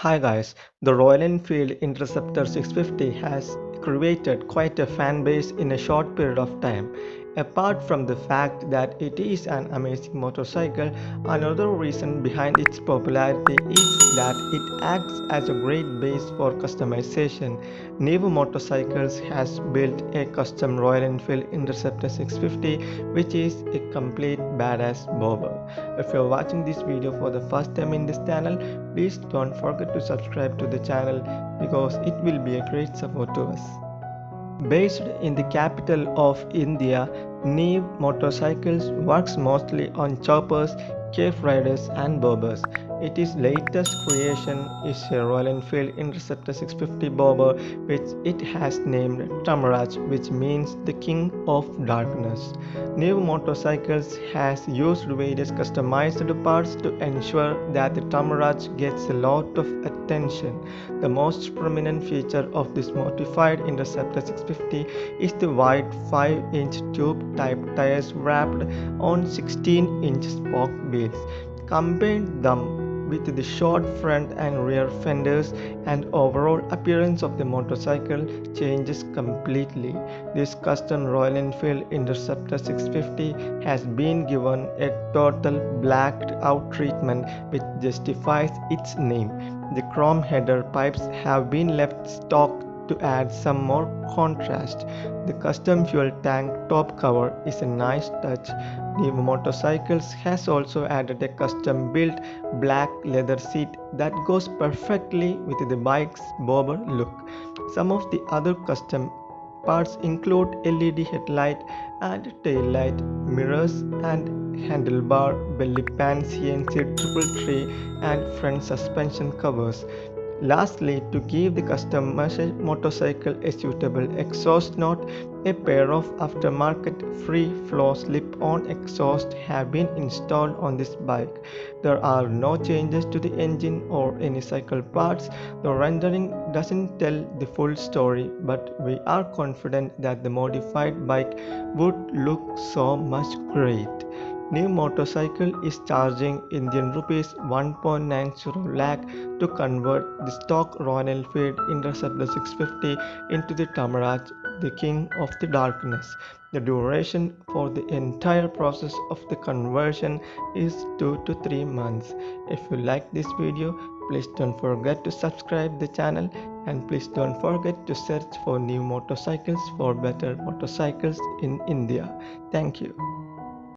Hi guys, the Royal Enfield Interceptor 650 has created quite a fan base in a short period of time. Apart from the fact that it is an amazing motorcycle, another reason behind its popularity is that it acts as a great base for customization. Neev Motorcycles has built a custom Royal Enfield Interceptor 650 which is a complete badass bobber. If you're watching this video for the first time in this channel, please don't forget to subscribe to the channel because it will be a great support to us. Based in the capital of India, Neev Motorcycles works mostly on choppers, cafe racers and bobbers. Its latest creation is a Royal Enfield Interceptor 650 bobber which it has named Tamaraj which means the king of darkness. Neev Motorcycles has used various customized parts to ensure that the Tamaraj gets a lot of attention. The most prominent feature of this modified Interceptor 650 is the wide 5-inch tube type tires wrapped on 16-inch spoke beads. Combine them with the short front and rear fenders and overall appearance of the motorcycle changes completely. This custom Royal Enfield Interceptor 650 has been given a total blacked out treatment which justifies its name. The chrome header pipes have been left stock to add some more contrast. The custom fuel tank top cover is a nice touch. Neev Motorcycles has also added a custom built black leather seat that goes perfectly with the bike's bobber look. Some of the other custom parts include LED headlight and tail light, mirrors and handlebar, belly pan CNC triple tree and front suspension covers. Lastly, to give the customer motorcycle a suitable exhaust note, a pair of aftermarket free flow slip-on exhaust have been installed on this bike. There are no changes to the engine or any cycle parts. The rendering doesn't tell the full story, but we are confident that the modified bike would look so much great. Neev motorcycle is charging Indian rupees 1.90 lakh to convert the stock Royal Enfield Interceptor 650 into the Tamaraj, the king of the darkness. The duration for the entire process of the conversion is 2 to 3 months. If you like this video, please don't forget to subscribe the channel and please don't forget to search for new motorcycles for better motorcycles in India. Thank you.